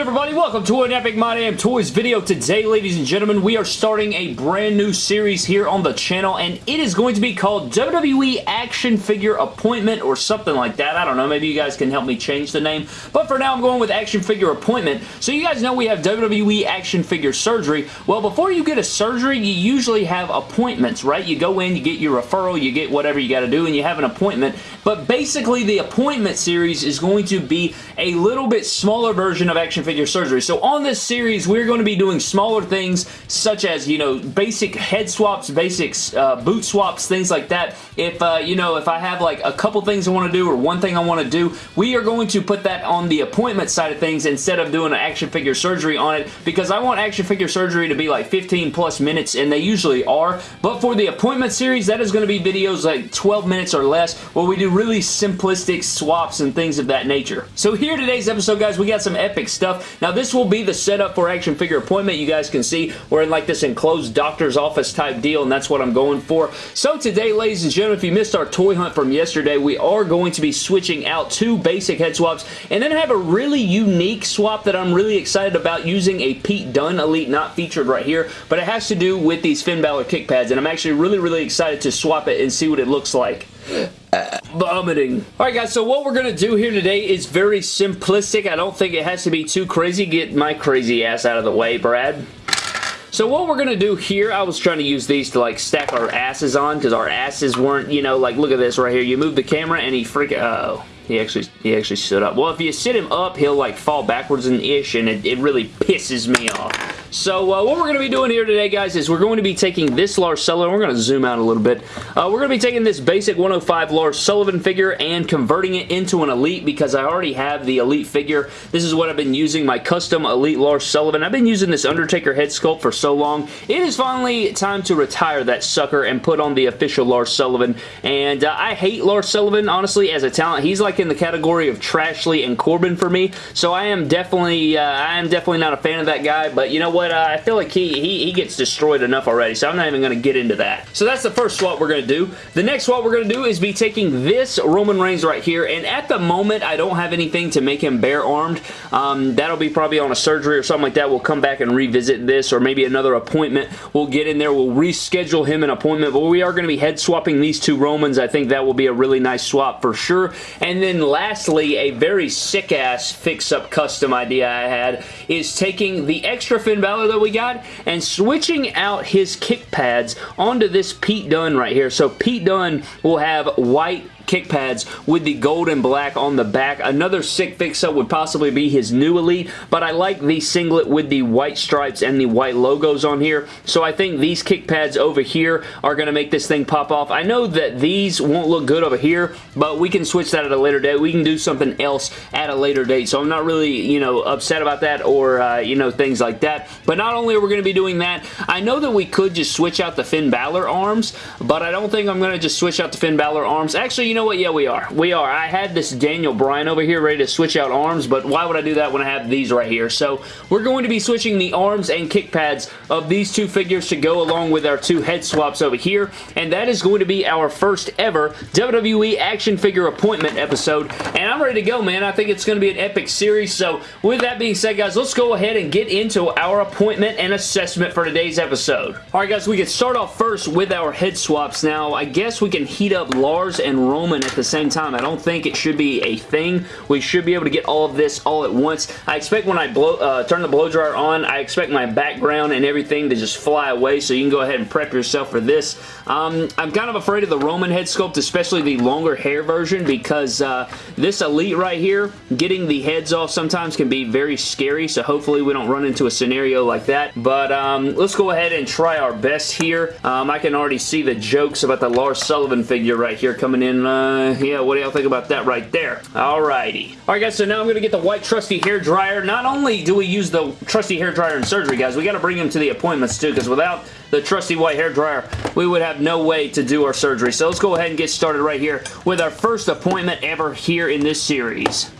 good everybody? Welcome to an Epic My Damn Toys video. Today, ladies and gentlemen, we are starting a brand new series here on the channel, and it is going to be called WWE Action Figure Appointment or something like that. I don't know. Maybe you guys can help me change the name. But for now, I'm going with Action Figure Appointment. So you guys know we have WWE Action Figure Surgery. Well, before you get a surgery, you usually have appointments, right? You go in, you get your referral, you get whatever you got to do, and you have an appointment. But basically, the appointment series is going to be a little bit smaller version of Action Figure Surgery. So on this series, we're going to be doing smaller things such as, you know, basic head swaps, basic uh, boot swaps, things like that. If, uh, you know, if I have like a couple things I want to do or one thing I want to do, we are going to put that on the appointment side of things instead of doing an Action Figure Surgery on it because I want Action Figure Surgery to be like 15 plus minutes and they usually are. But for the appointment series, that is going to be videos like 12 minutes or less where we do really simplistic swaps and things of that nature. So here today's episode, guys, we got some epic stuff. Now, this will be the setup for action figure appointment. You guys can see we're in like this enclosed doctor's office type deal, and that's what I'm going for. So today, ladies and gentlemen, if you missed our toy hunt from yesterday, we are going to be switching out two basic head swaps, and then have a really unique swap that I'm really excited about using a Pete Dunne Elite, not featured right here, but it has to do with these Finn Balor kick pads, and I'm actually really, really excited to swap it and see what it looks like vomiting. Alright guys, so what we're going to do here today is very simplistic. I don't think it has to be too crazy. Get my crazy ass out of the way, Brad. So what we're going to do here, I was trying to use these to like stack our asses on because our asses weren't, you know, like look at this right here. You move the camera and he freaking, oh. He actually he actually stood up. Well, if you sit him up, he'll like fall backwards an ish, and it, it really pisses me off. So uh, what we're going to be doing here today, guys, is we're going to be taking this Lars Sullivan. We're going to zoom out a little bit. Uh, we're going to be taking this basic 105 Lars Sullivan figure and converting it into an Elite because I already have the Elite figure. This is what I've been using, my custom Elite Lars Sullivan. I've been using this Undertaker head sculpt for so long. It is finally time to retire that sucker and put on the official Lars Sullivan. And uh, I hate Lars Sullivan, honestly, as a talent. He's like in the category of Trashley and Corbin for me. So I am definitely, uh, I am definitely not a fan of that guy. But you know what? Uh, I feel like he, he, he gets destroyed enough already, so I'm not even going to get into that. So that's the first swap we're going to do. The next swap we're going to do is be taking this Roman Reigns right here, and at the moment, I don't have anything to make him bare-armed. Um, that'll be probably on a surgery or something like that. We'll come back and revisit this, or maybe another appointment. We'll get in there. We'll reschedule him an appointment, but we are going to be head swapping these two Romans. I think that will be a really nice swap for sure. And then lastly, a very sick-ass fix-up custom idea I had is taking the extra Finn Balor that we got and switching out his kick pads onto this Pete Dunne right here. So Pete Dunne will have white kick pads with the gold and black on the back. Another sick fix-up would possibly be his new Elite, but I like the singlet with the white stripes and the white logos on here, so I think these kick pads over here are going to make this thing pop off. I know that these won't look good over here, but we can switch that at a later date. We can do something else at a later date, so I'm not really, you know, upset about that or, uh, you know, things like that. But not only are we going to be doing that, I know that we could just switch out the Finn Balor arms, but I don't think I'm going to just switch out the Finn Balor arms. Actually, you know what? Yeah, we are. We are. I had this Daniel Bryan over here ready to switch out arms, but why would I do that when I have these right here? So we're going to be switching the arms and kick pads of these two figures to go along with our two head swaps over here, and that is going to be our first ever WWE action figure appointment episode, and I'm ready to go, man. I think it's going to be an epic series, so with that being said, guys, let's go ahead and get into our appointment and assessment for today's episode. Alright, guys, we can start off first with our head swaps. Now, I guess we can heat up Lars and Roman at the same time. I don't think it should be a thing. We should be able to get all of this all at once. I expect when I blow, uh, turn the blow dryer on, I expect my background and everything to just fly away, so you can go ahead and prep yourself for this. Um, I'm kind of afraid of the Roman head sculpt, especially the longer hair version, because uh, this Elite right here, getting the heads off sometimes can be very scary, so hopefully we don't run into a scenario like that. But um, let's go ahead and try our best here. Um, I can already see the jokes about the Lars Sullivan figure right here coming in. Uh, yeah, what do y'all think about that right there? Alrighty. Alright guys, so now I'm going to get the white trusty hair dryer. Not only do we use the trusty hair dryer in surgery, guys, we got to bring them to the appointments too, because without the trusty white hair dryer, we would have no way to do our surgery. So let's go ahead and get started right here with our first appointment ever here in this series.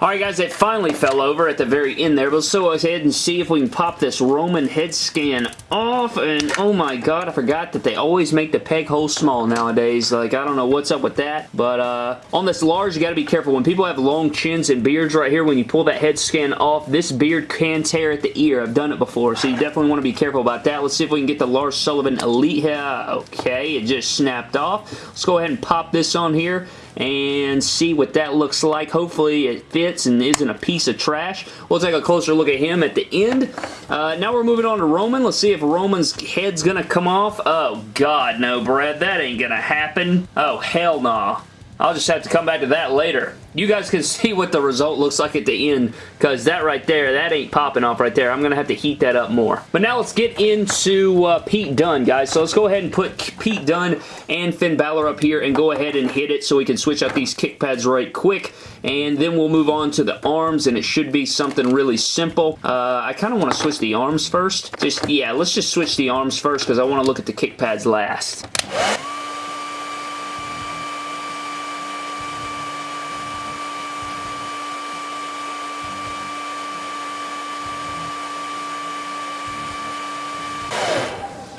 Alright guys, it finally fell over at the very end there, but let's go ahead and see if we can pop this Roman head sculpt off, and oh my god, I forgot that they always make the peg hole small nowadays. Like, I don't know what's up with that, but uh, on this Lars, you gotta be careful. When people have long chins and beards right here, when you pull that head sculpt off, this beard can tear at the ear. I've done it before, so you definitely want to be careful about that. Let's see if we can get the Lars Sullivan Elite here. Okay, it just snapped off. Let's go ahead and pop this on here and see what that looks like. Hopefully it fits and isn't a piece of trash. We'll take a closer look at him at the end. Uh, now we're moving on to Roman. Let's see if Roman's head's going to come off. Oh, God, no, Brad. That ain't going to happen. Oh, hell no. Nah. I'll just have to come back to that later. You guys can see what the result looks like at the end because that right there, that ain't popping off right there. I'm going to have to heat that up more. But now let's get into uh, Pete Dunne, guys. So let's go ahead and put Pete Dunne and Finn Balor up here and go ahead and hit it so we can switch out these kick pads right quick. And then we'll move on to the arms and it should be something really simple. Uh, I kind of want to switch the arms first. Just, yeah, let's just switch the arms first because I want to look at the kick pads last.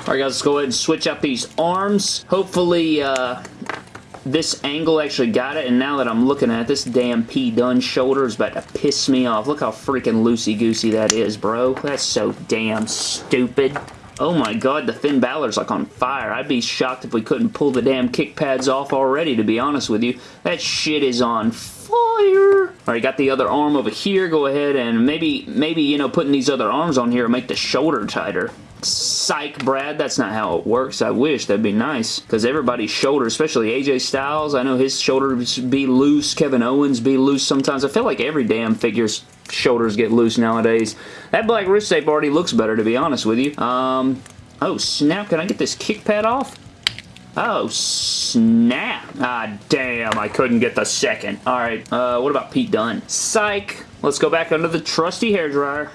Alright guys, let's go ahead and switch out these arms. Hopefully, uh, this angle actually got it, and now that I'm looking at it, this damn Pete Dunne shoulder is about to piss me off. Look how freaking loosey-goosey that is, bro. That's so damn stupid. Oh my god, the Finn Balor's like on fire. I'd be shocked if we couldn't pull the damn kick pads off already, to be honest with you. That shit is on fire. Alright, got the other arm over here. Go ahead and maybe, maybe, you know, putting these other arms on here make the shoulder tighter. Psych, Brad. That's not how it works. I wish. That'd be nice. Because everybody's shoulder, especially AJ Styles, I know his shoulders be loose. Kevin Owens be loose sometimes. I feel like every damn figure's shoulders get loose nowadays. That black wrist tape already looks better, to be honest with you. Um, oh, snap. Can I get this kick pad off? Oh, snap. Ah, damn. I couldn't get the second. All right. Uh, what about Pete Dunne? Psych. Let's go back under the trusty hairdryer.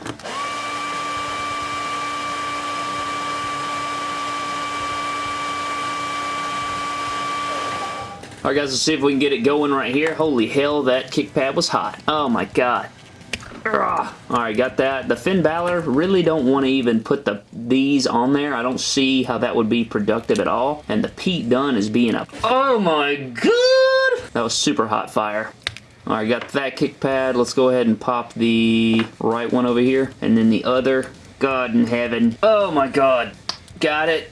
Alright guys, let's see if we can get it going right here. Holy hell, that kick pad was hot. Oh my god. Alright, got that. The Finn Balor, really don't want to even put the these on there. I don't see how that would be productive at all. And the Pete Dunne is being a... Oh my god! That was super hot fire. Alright, got that kick pad. Let's go ahead and pop the right one over here. And then the other. God in heaven. Oh my god. Got it.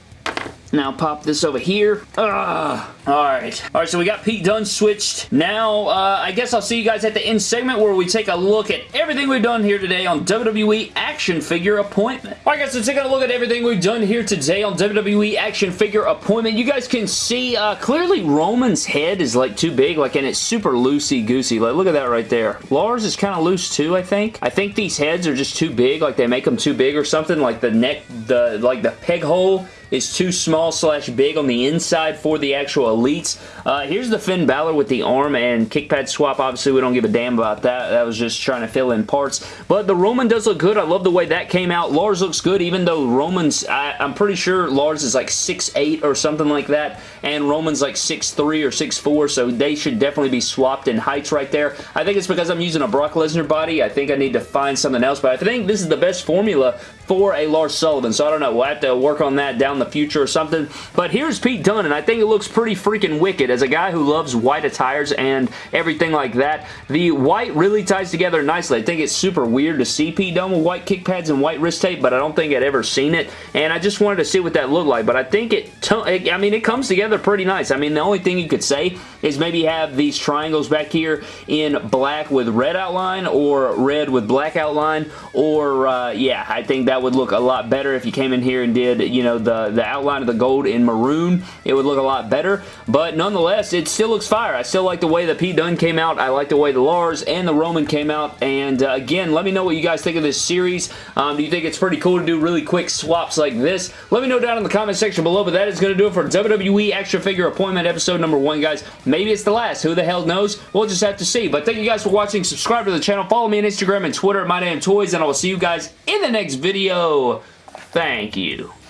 Now pop this over here. Ugh. Alright. Alright, so we got Pete Dunne switched. Now, uh, I guess I'll see you guys at the end segment where we take a look at everything we've done here today on WWE Action Figure Appointment. Alright guys, so taking a look at everything we've done here today on WWE Action Figure Appointment, you guys can see uh, clearly Roman's head is like too big, like, and it's super loosey-goosey. Like, look at that right there. Lars is kind of loose too, I think. I think these heads are just too big, like they make them too big or something, like the neck, the like the peg hole is too small slash big on the inside for the actual Elites. Uh, here's the Finn Balor with the arm and kick pad swap. Obviously, we don't give a damn about that. That was just trying to fill in parts. But the Roman does look good. I love the way that came out. Lars looks good, even though Roman's, I, am pretty sure Lars is like 6'8 or something like that, and Roman's like 6'3 or 6'4, so they should definitely be swapped in heights right there. I think it's because I'm using a Brock Lesnar body. I think I need to find something else, but I think this is the best formula for a Lars Sullivan, so I don't know. We'll have to work on that down the future or something. But here's Pete Dunne, and I think it looks pretty freaking wicked. As a guy who loves white attires and everything like that, the white really ties together nicely. I think it's super weird to see Pete Dunne with white kick pads and white wrist tape, but I don't think I'd ever seen it, and I just wanted to see what that looked like. But I think it, I mean, it comes together pretty nice. I mean, the only thing you could say is maybe have these triangles back here in black with red outline or red with black outline, or, uh, yeah, I think that would look a lot better if you came in here and did, you know, the, the outline of the gold in maroon. It would look a lot better, but nonetheless, it still looks fire. I still like the way the Pete Dunne came out. I like the way the Lars and the Roman came out, and uh, again, let me know what you guys think of this series. Um, do you think it's pretty cool to do really quick swaps like this? Let me know down in the comment section below, but that is going to do it for WWE Extra Figure Appointment episode number one, guys. Maybe it's the last. Who the hell knows? We'll just have to see, but thank you guys for watching. Subscribe to the channel. Follow me on Instagram and Twitter at Toys, and I will see you guys in the next video. Thank you.